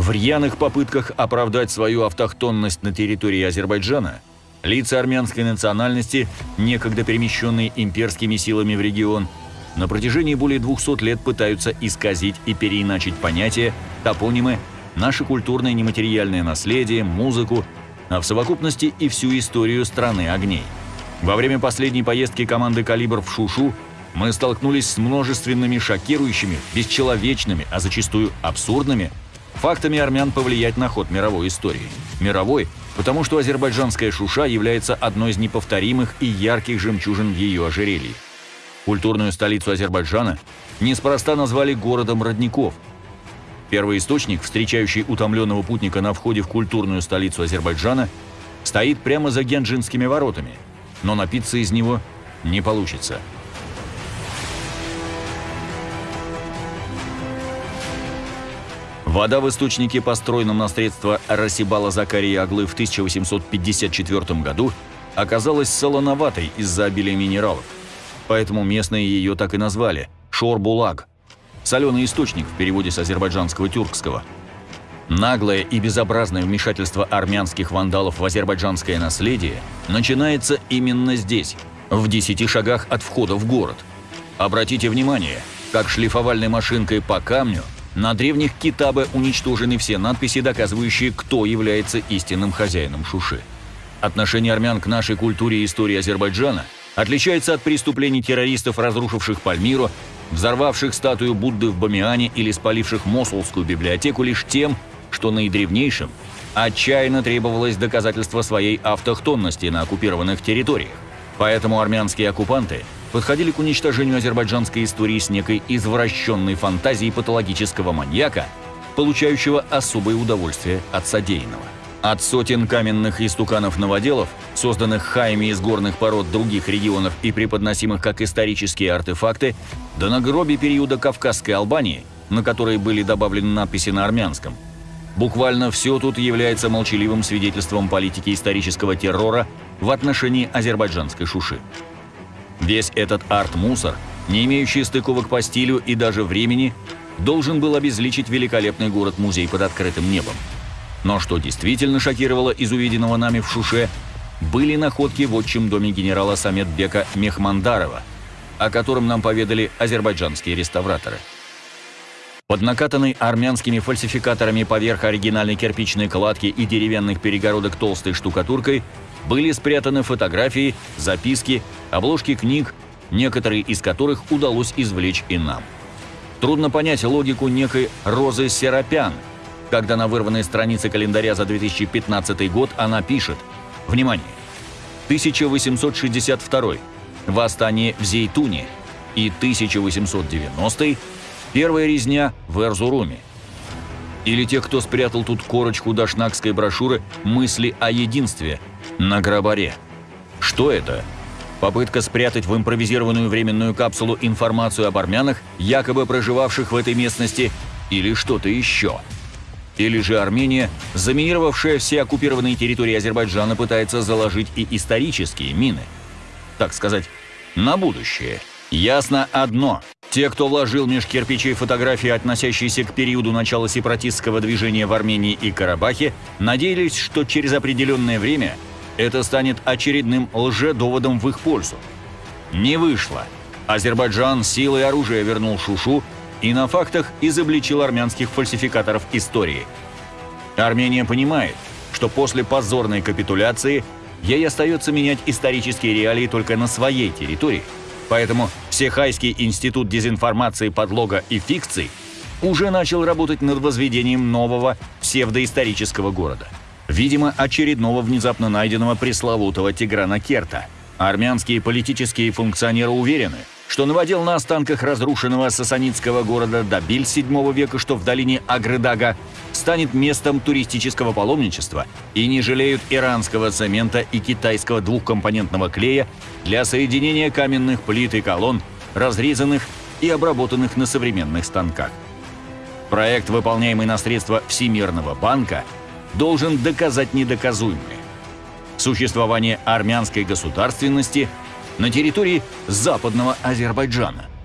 В рьяных попытках оправдать свою автохтонность на территории Азербайджана лица армянской национальности, некогда перемещенные имперскими силами в регион, на протяжении более 200 лет пытаются исказить и переиначить понятия, топонимы, наше культурное нематериальное наследие, музыку, а в совокупности и всю историю страны огней. Во время последней поездки команды «Калибр» в Шушу мы столкнулись с множественными шокирующими, бесчеловечными, а зачастую абсурдными фактами армян повлиять на ход мировой истории. Мировой, потому что азербайджанская Шуша является одной из неповторимых и ярких жемчужин в ее ожерелье. Культурную столицу Азербайджана неспроста назвали городом родников. Первый источник, встречающий утомленного путника на входе в культурную столицу Азербайджана, стоит прямо за Генджинскими воротами, но напиться из него не получится. Вода в источнике, построенном на средства Расибала Закария Аглы в 1854 году, оказалась солоноватой из-за обилия минералов. Поэтому местные ее так и назвали – Шорбулаг – соленый источник в переводе с азербайджанского тюркского. Наглое и безобразное вмешательство армянских вандалов в азербайджанское наследие начинается именно здесь, в 10 шагах от входа в город. Обратите внимание, как шлифовальной машинкой по камню – на древних китабе уничтожены все надписи, доказывающие, кто является истинным хозяином Шуши. Отношение армян к нашей культуре и истории Азербайджана отличается от преступлений террористов, разрушивших Пальмиру, взорвавших статую Будды в Бамиане или спаливших Мосулскую библиотеку лишь тем, что наидревнейшим отчаянно требовалось доказательство своей автохтонности на оккупированных территориях. Поэтому армянские оккупанты – подходили к уничтожению азербайджанской истории с некой извращенной фантазией патологического маньяка, получающего особое удовольствие от содеянного. От сотен каменных истуканов-новоделов, созданных хаями из горных пород других регионов и преподносимых как исторические артефакты, до нагроби периода Кавказской Албании, на которые были добавлены надписи на армянском. Буквально все тут является молчаливым свидетельством политики исторического террора в отношении азербайджанской Шуши. Весь этот арт-мусор, не имеющий стыковок по стилю и даже времени, должен был обезличить великолепный город-музей под открытым небом. Но что действительно шокировало из увиденного нами в Шуше, были находки в отчим доме генерала Саметбека Мехмандарова, о котором нам поведали азербайджанские реставраторы. Под накатанной армянскими фальсификаторами поверх оригинальной кирпичной кладки и деревянных перегородок толстой штукатуркой были спрятаны фотографии, записки, обложки книг, некоторые из которых удалось извлечь и нам. Трудно понять логику некой Розы Серапян, когда на вырванной странице календаря за 2015 год она пишет «Внимание! 1862 Восстание в Зейтуне и 1890 Первая резня в Эрзуруме. Или те, кто спрятал тут корочку дашнакской брошюры «Мысли о единстве», на Грабаре. Что это? Попытка спрятать в импровизированную временную капсулу информацию об армянах, якобы проживавших в этой местности, или что-то еще? Или же Армения, заминировавшая все оккупированные территории Азербайджана, пытается заложить и исторические мины? Так сказать, на будущее. Ясно одно. Те, кто вложил меж кирпичей фотографии, относящиеся к периоду начала сепаратистского движения в Армении и Карабахе, надеялись, что через определенное время – это станет очередным лжедоводом в их пользу. Не вышло. Азербайджан силой оружия вернул Шушу и на фактах изобличил армянских фальсификаторов истории. Армения понимает, что после позорной капитуляции ей остается менять исторические реалии только на своей территории, поэтому Всехайский институт дезинформации, подлога и фикций уже начал работать над возведением нового псевдоисторического города – Видимо, очередного внезапно найденного пресловутого Тиграна Керта. Армянские политические функционеры уверены, что наводил на останках разрушенного сасанитского города Дабиль VII века, что в долине Агрыдага, станет местом туристического паломничества и не жалеют иранского цемента и китайского двухкомпонентного клея для соединения каменных плит и колонн, разрезанных и обработанных на современных станках. Проект, выполняемый на средства Всемирного банка – должен доказать недоказуемое. Существование армянской государственности на территории западного Азербайджана –